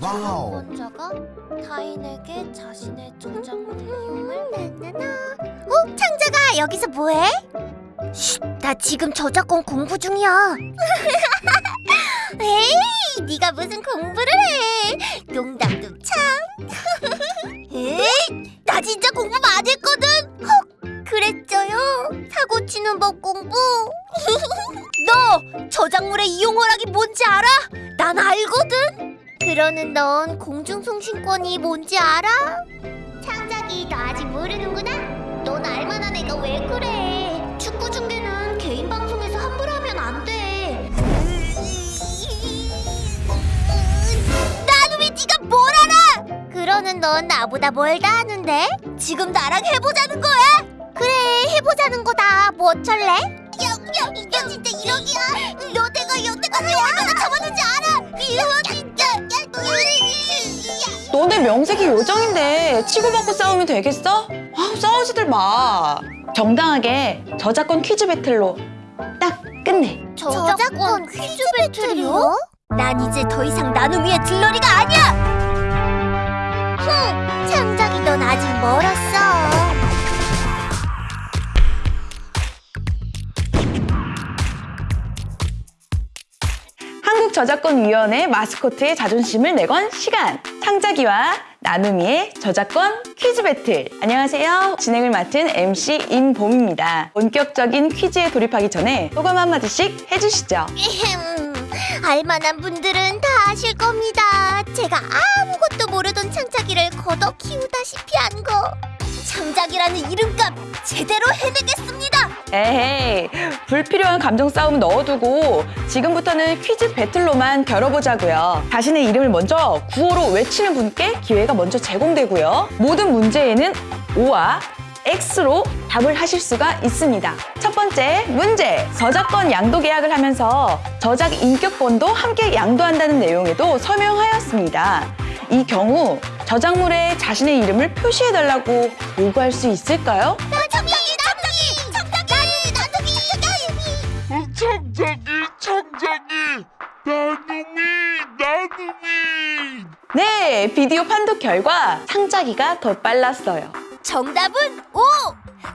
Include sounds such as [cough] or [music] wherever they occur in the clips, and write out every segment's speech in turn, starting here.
wow. 저작권자가 타인에게 자신의 저작물 이용을 나나나. 어, 창자가 여기서 뭐해? 쉿, 나 지금 저작권 공부 중이야. [laughs] 에이, 네가 무슨 공부를 해? 농담도 참. [laughs] 에이, 나 진짜 공부 많이 했거든. 헉, 그랬죠요. 사고 치는 법 공부. [laughs] 너 저작물의 이용허락이 뭔지 알아? 난 알거든. 그러는 넌 공중송신권이 뭔지 알아? 창작이 너 아직 모르는구나? 넌 알만한 애가 왜 그래? 축구 중계는 개인 방송에서 함부로 하면 안 돼. 나도 왜 네가 뭘 알아? 그러는 넌 나보다 뭘다 아는데? 지금 나랑 해보자는 거야? 그래 해보자는 거다. 뭐 어쩔래? 야, 야, 너 진짜 이러기야? 여태가 여태까지 얼마나 참았는지 너네 명색이 요정인데 치고받고 싸우면 되겠어? 아, 싸우지들 마. 정당하게 저작권 퀴즈 배틀로 딱 끝내. 저작권 퀴즈 배틀이요? 난 이제 더 이상 나눔이의 들러리가 아니야! 흥! 창작이 넌 아직 멀었어. 저작권위원회 마스코트의 자존심을 내건 시간. 창작이와 나눔이의 저작권 퀴즈 배틀. 안녕하세요. 진행을 맡은 MC 임봄입니다. 본격적인 퀴즈에 돌입하기 전에 소감 한마디씩 해주시죠. 알만한 분들은 다 아실 겁니다. 제가 아무것도 모르던 창작이를 걷어 키우다시피 한 거. 창작이라는 이름값 제대로 해내겠습니다. 에헤이, 불필요한 감정 싸움 넣어두고 지금부터는 퀴즈 배틀로만 겨뤄보자고요. 자신의 이름을 먼저 구호로 외치는 분께 기회가 먼저 제공되고요. 모든 문제에는 O와 X로 답을 하실 수가 있습니다. 첫 번째 문제, 저작권 양도 계약을 하면서 저작 인격권도 함께 양도한다는 내용에도 서명하였습니다. 이 경우 저작물에 자신의 이름을 표시해달라고 요구할 수 있을까요? 창작이 나눔이 나눔이 네, 비디오 판독 결과 창작이가 더 빨랐어요. 정답은 O!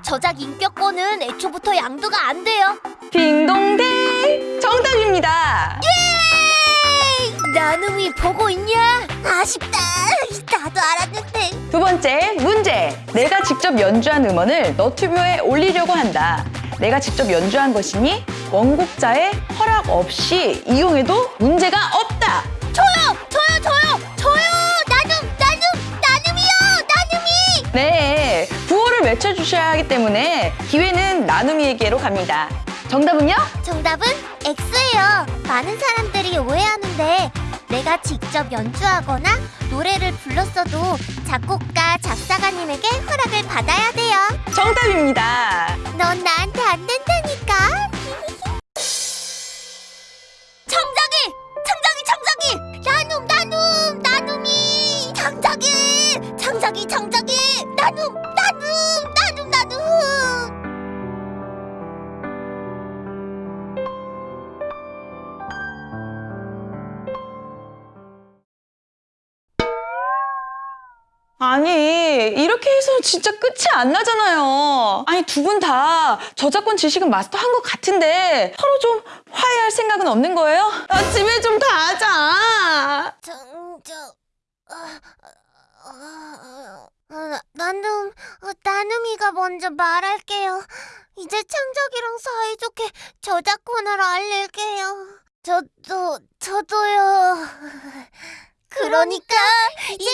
저작 인격권은 애초부터 양도가 안 돼요. 딩동댕! 정답입니다. 에이! 나눔이 보고 있냐? 아쉽다. 나도 알았는데. 두 번째 문제. 내가 직접 연주한 음원을 너튜브에 올리려고 한다. 내가 직접 연주한 것이니 원곡자의 허락 없이 이용해도 문제가 없다. 저요! 저요! 저요! 저요! 나눔! 나눔! 나눔이요! 나눔이! 네, 구호를 외쳐주셔야 하기 때문에 기회는 나눔이에게로 갑니다. 정답은요? 정답은 X예요. 많은 사람들이 오해하는데 내가 직접 연주하거나 노래를 불렀어도 작곡가, 작사가님에게 허락을 받아야 돼요. 정답입니다. 넌 나한테 안 된다니 창작이! 나눔! 나눔! 나눔! 나눔! 아니 이렇게 해서 진짜 끝이 안 나잖아요. 아니 두 분 다 저작권 지식은 마스터한 것 같은데 서로 좀 화해할 생각은 없는 거예요? 아, 집에 좀 가자. 정적 어, 어, 어, 나눔 어, 나눔이가 먼저 말할게요. 이제 창작이랑 사이좋게 저작권을 알릴게요. 저도 저도요. [laughs] 그러니까 이제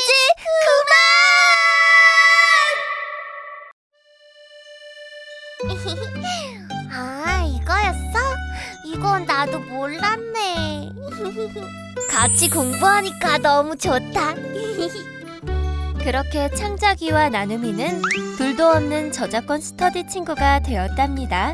그만. [laughs] 아 이거였어? 이건 나도 몰랐네. [laughs] 같이 공부하니까 너무 좋다. 그렇게 창작이와 나눔이는 둘도 없는 저작권 스터디 친구가 되었답니다.